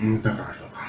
Ну, важно.